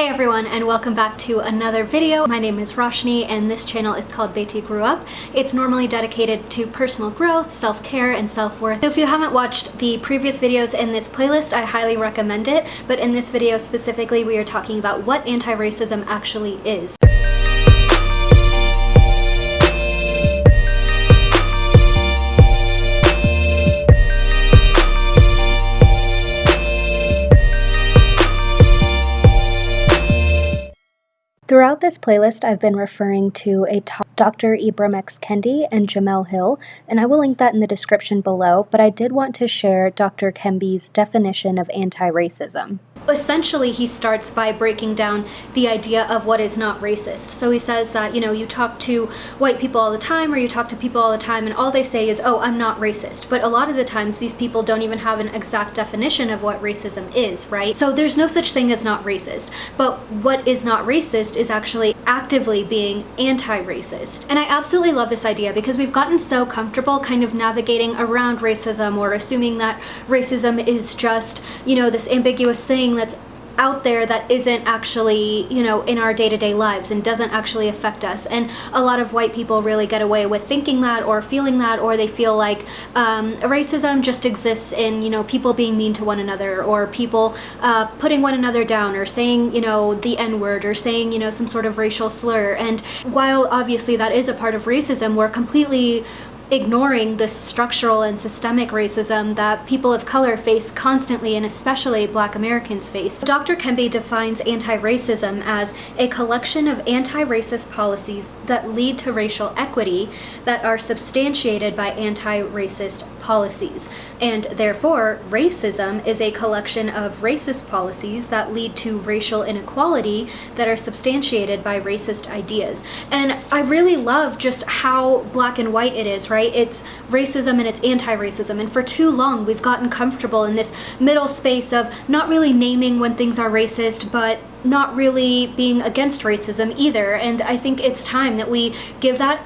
Hey everyone and welcome back to another video. My name is Roshni and this channel is called Beti Grew Up. It's normally dedicated to personal growth, self-care, and self-worth. So If you haven't watched the previous videos in this playlist, I highly recommend it, but in this video specifically we are talking about what anti-racism actually is. Throughout this playlist, I've been referring to a Dr. Ibram X. Kendi and Jemele Hill, and I will link that in the description below, but I did want to share Dr. Kendi's definition of anti-racism essentially he starts by breaking down the idea of what is not racist. So he says that, you know, you talk to white people all the time or you talk to people all the time and all they say is, oh, I'm not racist. But a lot of the times these people don't even have an exact definition of what racism is, right? So there's no such thing as not racist. But what is not racist is actually actively being anti-racist. And I absolutely love this idea because we've gotten so comfortable kind of navigating around racism or assuming that racism is just, you know, this ambiguous thing that's out there that isn't actually, you know, in our day-to-day -day lives and doesn't actually affect us. And a lot of white people really get away with thinking that or feeling that, or they feel like um, racism just exists in, you know, people being mean to one another or people uh, putting one another down or saying, you know, the N-word or saying, you know, some sort of racial slur. And while obviously that is a part of racism, we're completely ignoring the structural and systemic racism that people of color face constantly and especially black Americans face. Dr. Kendi defines anti-racism as a collection of anti-racist policies that lead to racial equity that are substantiated by anti-racist policies. And therefore, racism is a collection of racist policies that lead to racial inequality that are substantiated by racist ideas. And I really love just how black and white it is, right? It's racism and it's anti-racism. And for too long, we've gotten comfortable in this middle space of not really naming when things are racist, but not really being against racism either. And I think it's time that we give that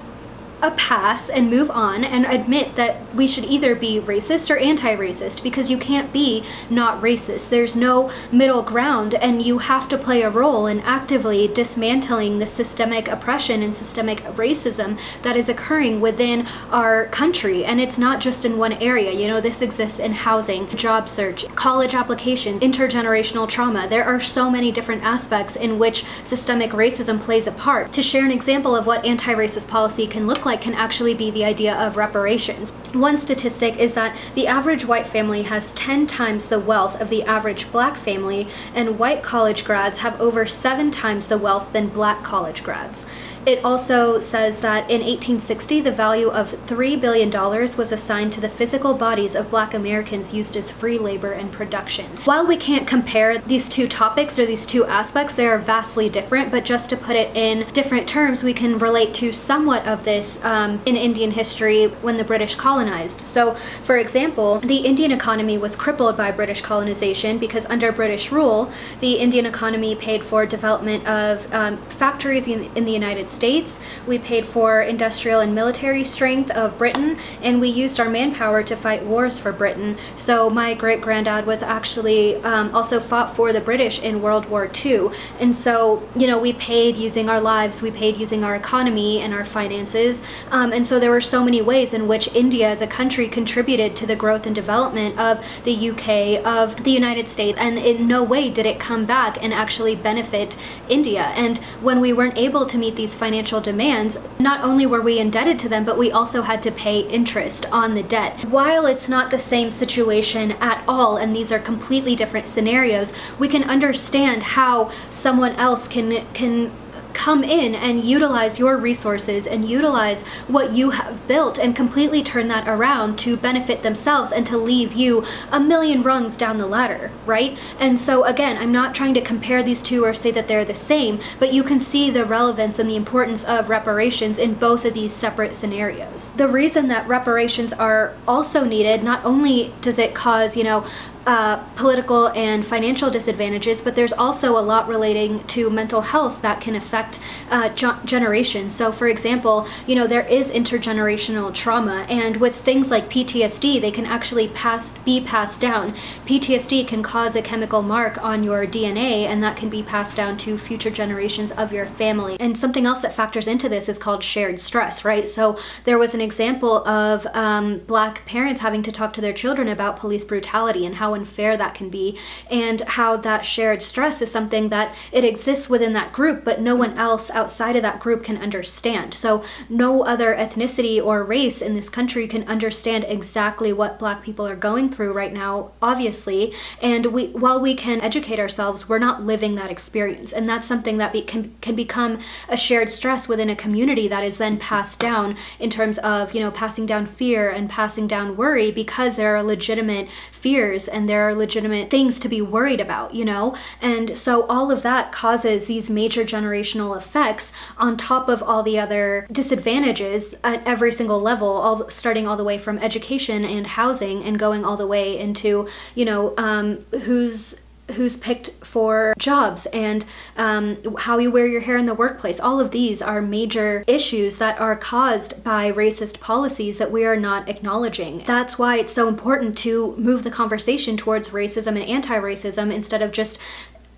a pass and move on and admit that we should either be racist or anti-racist because you can't be not racist. There's no middle ground and you have to play a role in actively dismantling the systemic oppression and systemic racism that is occurring within our country. And it's not just in one area. You know, this exists in housing, job search, college applications, intergenerational trauma. There are so many different aspects in which systemic racism plays a part. To share an example of what anti-racist policy can look like like can actually be the idea of reparations. One statistic is that the average white family has 10 times the wealth of the average black family, and white college grads have over seven times the wealth than black college grads. It also says that in 1860, the value of $3 billion was assigned to the physical bodies of black Americans used as free labor and production. While we can't compare these two topics or these two aspects, they are vastly different, but just to put it in different terms, we can relate to somewhat of this um, in Indian history when the British colonized. So, for example, the Indian economy was crippled by British colonization because under British rule, the Indian economy paid for development of um, factories in, in the United States, we paid for industrial and military strength of Britain, and we used our manpower to fight wars for Britain. So my great-granddad was actually um, also fought for the British in World War II. And so, you know, we paid using our lives, we paid using our economy and our finances. Um, and so there were so many ways in which India as a country contributed to the growth and development of the UK, of the United States, and in no way did it come back and actually benefit India. And when we weren't able to meet these financial demands, not only were we indebted to them, but we also had to pay interest on the debt. While it's not the same situation at all, and these are completely different scenarios, we can understand how someone else can, can come in and utilize your resources and utilize what you have built and completely turn that around to benefit themselves and to leave you a million rungs down the ladder, right? And so again, I'm not trying to compare these two or say that they're the same, but you can see the relevance and the importance of reparations in both of these separate scenarios. The reason that reparations are also needed, not only does it cause, you know, uh, political and financial disadvantages, but there's also a lot relating to mental health that can affect affect uh, generations. So, for example, you know, there is intergenerational trauma, and with things like PTSD, they can actually pass be passed down. PTSD can cause a chemical mark on your DNA, and that can be passed down to future generations of your family. And something else that factors into this is called shared stress, right? So, there was an example of um, black parents having to talk to their children about police brutality and how unfair that can be, and how that shared stress is something that it exists within that group, but no one else outside of that group can understand. So, no other ethnicity or race in this country can understand exactly what black people are going through right now, obviously. And we, while we can educate ourselves, we're not living that experience. And that's something that be, can, can become a shared stress within a community that is then passed down in terms of, you know, passing down fear and passing down worry because there are legitimate fears and there are legitimate things to be worried about, you know? And so all of that causes these major generational effects on top of all the other disadvantages at every single level, all starting all the way from education and housing and going all the way into, you know, um, who's who's picked for jobs and um, how you wear your hair in the workplace. All of these are major issues that are caused by racist policies that we are not acknowledging. That's why it's so important to move the conversation towards racism and anti racism instead of just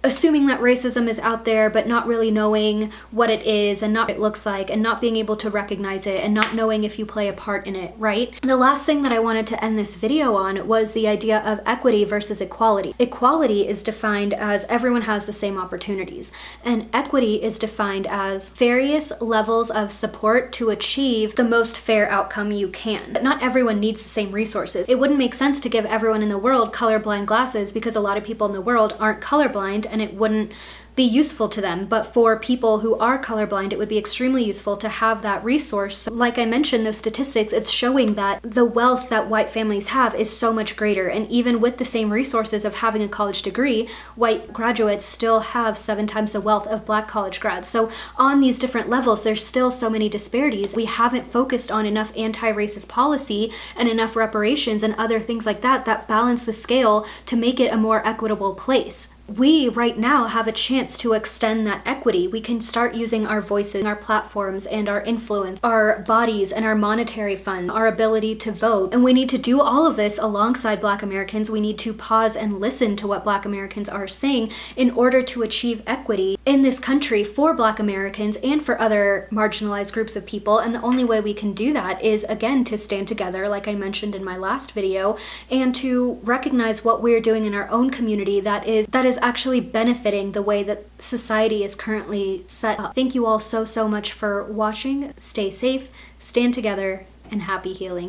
assuming that racism is out there but not really knowing what it is and not what it looks like and not being able to recognize it and not knowing if you play a part in it, right? The last thing that I wanted to end this video on was the idea of equity versus equality. Equality is defined as everyone has the same opportunities and equity is defined as various levels of support to achieve the most fair outcome you can. But not everyone needs the same resources. It wouldn't make sense to give everyone in the world colorblind glasses because a lot of people in the world aren't colorblind and it wouldn't be useful to them. But for people who are colorblind, it would be extremely useful to have that resource. So like I mentioned, those statistics, it's showing that the wealth that white families have is so much greater. And even with the same resources of having a college degree, white graduates still have seven times the wealth of black college grads. So on these different levels, there's still so many disparities. We haven't focused on enough anti-racist policy and enough reparations and other things like that that balance the scale to make it a more equitable place we right now have a chance to extend that equity. We can start using our voices, our platforms, and our influence, our bodies, and our monetary funds, our ability to vote. And we need to do all of this alongside Black Americans. We need to pause and listen to what Black Americans are saying in order to achieve equity in this country for Black Americans and for other marginalized groups of people. And the only way we can do that is, again, to stand together, like I mentioned in my last video, and to recognize what we're doing in our own community that is that is is actually benefiting the way that society is currently set up. Thank you all so, so much for watching. Stay safe, stand together, and happy healing.